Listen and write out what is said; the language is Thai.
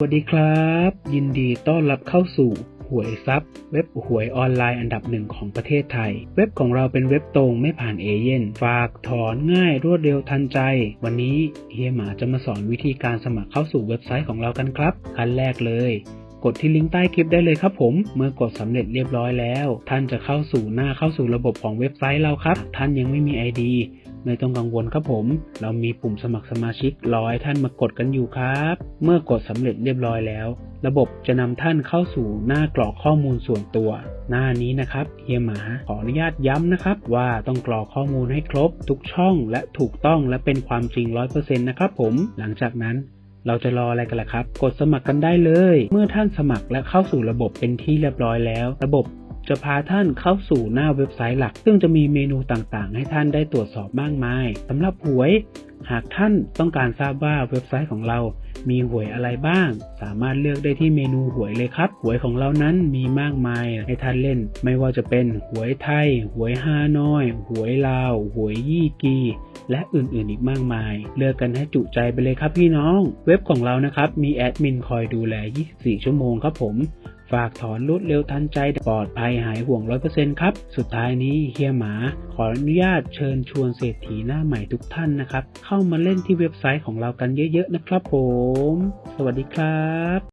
สวัสดีครับ ยินดีต้อนรับเข้าสู่หวยซับเว็บหวยออนไลน์อันดับหนึ่งของประเทศไทย เว็บของเราเป็นเว็บตรงไม่ผ่านเอเย่นฝากถอนง่ายรวดเร็วทันใจ วันนี้เฮียหมาจะมาสอนวิธีการสมัครเข้าสู่เว็บไซต์ของเรากันครับ ขั้นแรกเลย กดที่ลิงก์ใต้คลิปได้เลยครับผม เมื่อกดสำเร็จเรียบร้อยแล้ว ท่านจะเข้าสู่หน้าเข้าสู่ระบบของเว็บไซต์เราครับ ท่านยังไม่มี ID ไม่ต้องกังวลครับผม เรามีปุ่มสมัครสมาชิกรอให้ท่านมากดกันอยู่ครับ เมื่อกดสำเร็จเรียบร้อยแล้ว ระบบจะนำท่านเข้าสู่หน้ากรอกข้อมูลส่วนตัว หน้านี้นะครับเฮียหมาขออนุญาตย้ำนะครับ ว่าต้องกรอกข้อมูลให้ครบ ทุกช่องและถูกต้องและเป็นความจริง 100%นะครับผม หลังจากนั้นเราจะรออะไรกันล่ะครับ กดสมัครกันได้เลย เมื่อท่านสมัครและเข้าสู่ระบบเป็นที่เรียบร้อยแล้ว ระบบ จะพาท่านเข้าสู่หน้าเว็บไซต์หลัก ซึ่งจะมีเมนูต่างๆ ให้ท่านได้ตรวจสอบมากมายสำหรับหวย หากท่านต้องการทราบว่าเว็บไซต์ของเรามีหวยอะไรบ้าง สามารถเลือกได้ที่เมนูหวยเลยครับ หวยของเรานั้นมีมากมายให้ท่านเล่น ไม่ว่าจะเป็นหวยไทย หวยฮานอย หวยลาว หวยยี่กี และอื่นๆอีกมากมาย เลือกกันให้จุใจไปเลยครับพี่น้อง เว็บของเรานะครับ มีแอดมินคอยดูแล 24 ชั่วโมงครับผม ฝากถอนรวดเร็วทันใจปลอดภัยหายห่วง 100%ครับ สุดท้ายนี้เฮียหมาขออนุญาตเชิญชวนเศรษฐีหน้าใหม่ทุกท่านนะครับ เข้ามาเล่นที่เว็บไซต์ของเรากันเยอะๆนะครับผม สวัสดีครับ